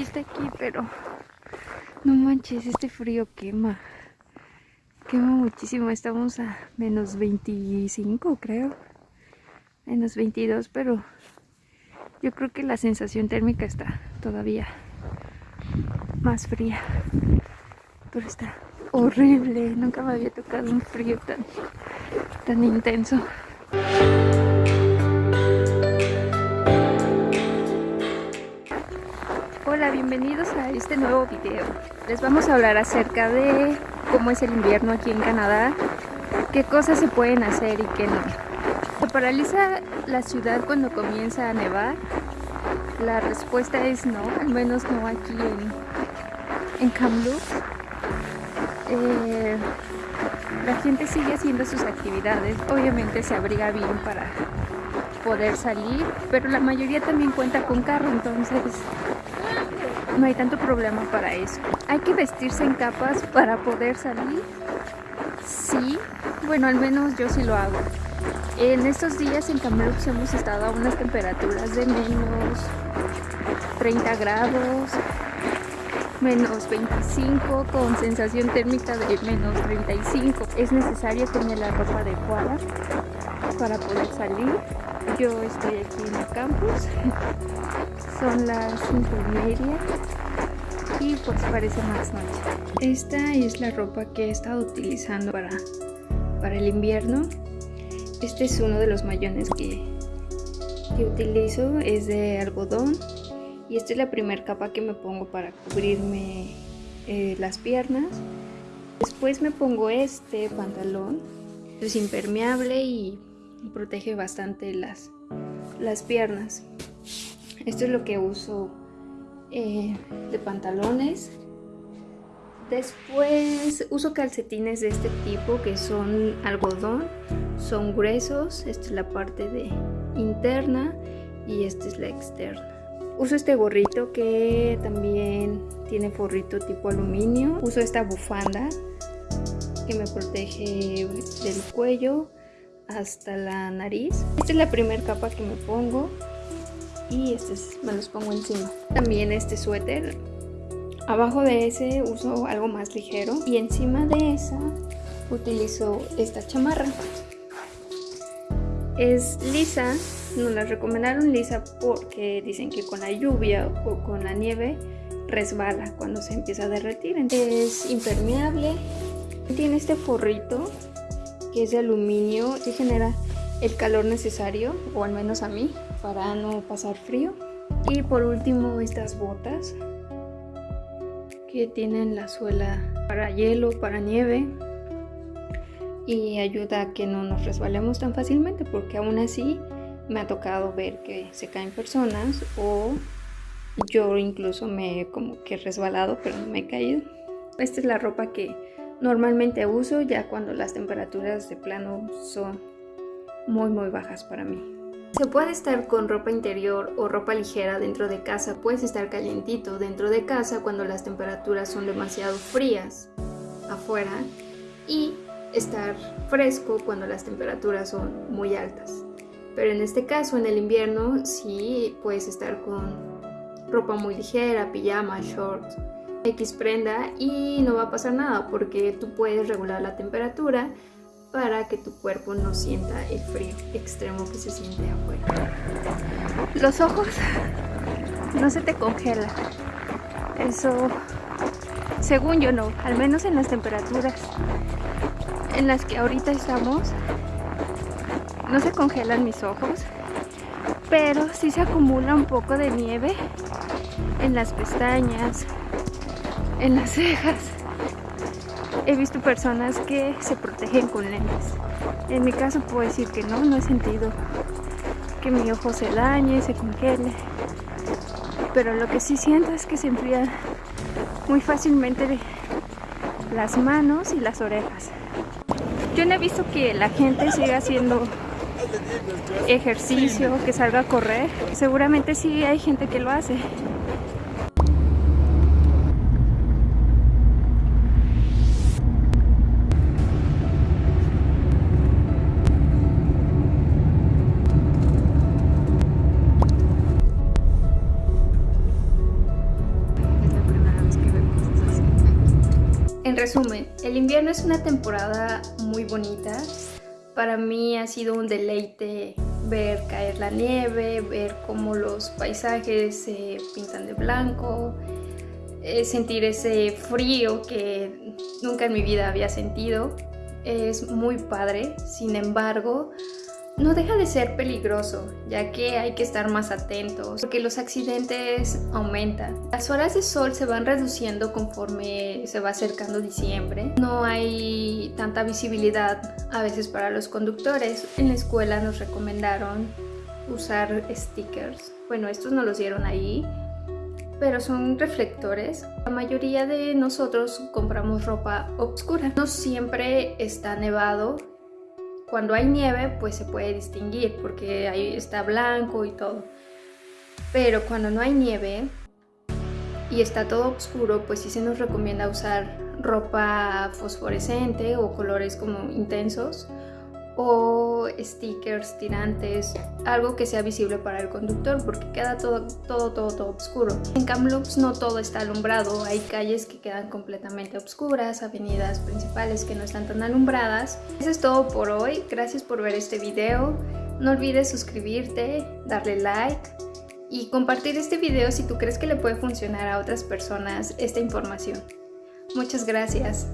está aquí, pero no manches, este frío quema. Quema muchísimo, estamos a menos 25 creo. Menos 22, pero yo creo que la sensación térmica está todavía más fría. Pero está horrible, nunca me había tocado un frío tan, tan intenso. Bienvenidos a este nuevo video. Les vamos a hablar acerca de cómo es el invierno aquí en Canadá, qué cosas se pueden hacer y qué no. ¿Se paraliza la ciudad cuando comienza a nevar? La respuesta es no, al menos no aquí en, en Kamloops. Eh, la gente sigue haciendo sus actividades, obviamente se abriga bien para poder salir, pero la mayoría también cuenta con carro, entonces no hay tanto problema para eso. ¿Hay que vestirse en capas para poder salir? Sí, bueno, al menos yo sí lo hago. En estos días en Kamloops hemos estado a unas temperaturas de menos 30 grados, menos 25 con sensación térmica de menos 35. Es necesario tener la ropa adecuada para poder salir. Yo estoy aquí en el campus, son las 5 y media y pues parece más noche. Esta es la ropa que he estado utilizando para, para el invierno. Este es uno de los mayones que, que utilizo, es de algodón y esta es la primera capa que me pongo para cubrirme eh, las piernas. Después me pongo este pantalón, es impermeable y protege bastante las, las piernas. Esto es lo que uso eh, de pantalones. Después uso calcetines de este tipo que son algodón, son gruesos, esta es la parte de interna y esta es la externa. Uso este gorrito que también tiene forrito tipo aluminio. Uso esta bufanda que me protege del cuello hasta la nariz. Esta es la primera capa que me pongo y este me los pongo encima. También este suéter. Abajo de ese uso algo más ligero y encima de esa utilizo esta chamarra. Es lisa, nos la recomendaron lisa porque dicen que con la lluvia o con la nieve resbala cuando se empieza a derretir. Es impermeable, tiene este forrito que es de aluminio y genera el calor necesario, o al menos a mí, para no pasar frío. Y por último estas botas que tienen la suela para hielo, para nieve y ayuda a que no nos resbalemos tan fácilmente porque aún así me ha tocado ver que se caen personas o yo incluso me he como que resbalado pero no me he caído. Esta es la ropa que normalmente uso ya cuando las temperaturas de plano son muy muy bajas para mí. Se puede estar con ropa interior o ropa ligera dentro de casa, puedes estar calientito dentro de casa cuando las temperaturas son demasiado frías afuera y estar fresco cuando las temperaturas son muy altas. Pero en este caso, en el invierno, sí puedes estar con ropa muy ligera, pijama, shorts, X prenda y no va a pasar nada porque tú puedes regular la temperatura para que tu cuerpo no sienta el frío extremo que se siente afuera. Los ojos no se te congelan. Eso, según yo no, al menos en las temperaturas en las que ahorita estamos, no se congelan mis ojos, pero sí se acumula un poco de nieve en las pestañas, en las cejas he visto personas que se protegen con lentes. En mi caso puedo decir que no, no he sentido que mi ojo se dañe, se congele. Pero lo que sí siento es que se enfrían muy fácilmente las manos y las orejas. Yo no he visto que la gente siga haciendo ejercicio, que salga a correr. Seguramente sí hay gente que lo hace. En resumen, el invierno es una temporada muy bonita. Para mí ha sido un deleite ver caer la nieve, ver cómo los paisajes se pintan de blanco, eh, sentir ese frío que nunca en mi vida había sentido. Es muy padre, sin embargo, no deja de ser peligroso, ya que hay que estar más atentos, porque los accidentes aumentan. Las horas de sol se van reduciendo conforme se va acercando diciembre. No hay tanta visibilidad a veces para los conductores. En la escuela nos recomendaron usar stickers. Bueno, estos no los dieron ahí, pero son reflectores. La mayoría de nosotros compramos ropa oscura. No siempre está nevado cuando hay nieve, pues se puede distinguir porque ahí está blanco y todo. Pero cuando no hay nieve y está todo oscuro, pues sí se nos recomienda usar ropa fosforescente o colores como intensos o stickers tirantes, algo que sea visible para el conductor porque queda todo, todo, todo, todo oscuro. En Kamloops no todo está alumbrado, hay calles que quedan completamente oscuras, avenidas principales que no están tan alumbradas. Eso es todo por hoy, gracias por ver este video. No olvides suscribirte, darle like y compartir este video si tú crees que le puede funcionar a otras personas esta información. Muchas gracias.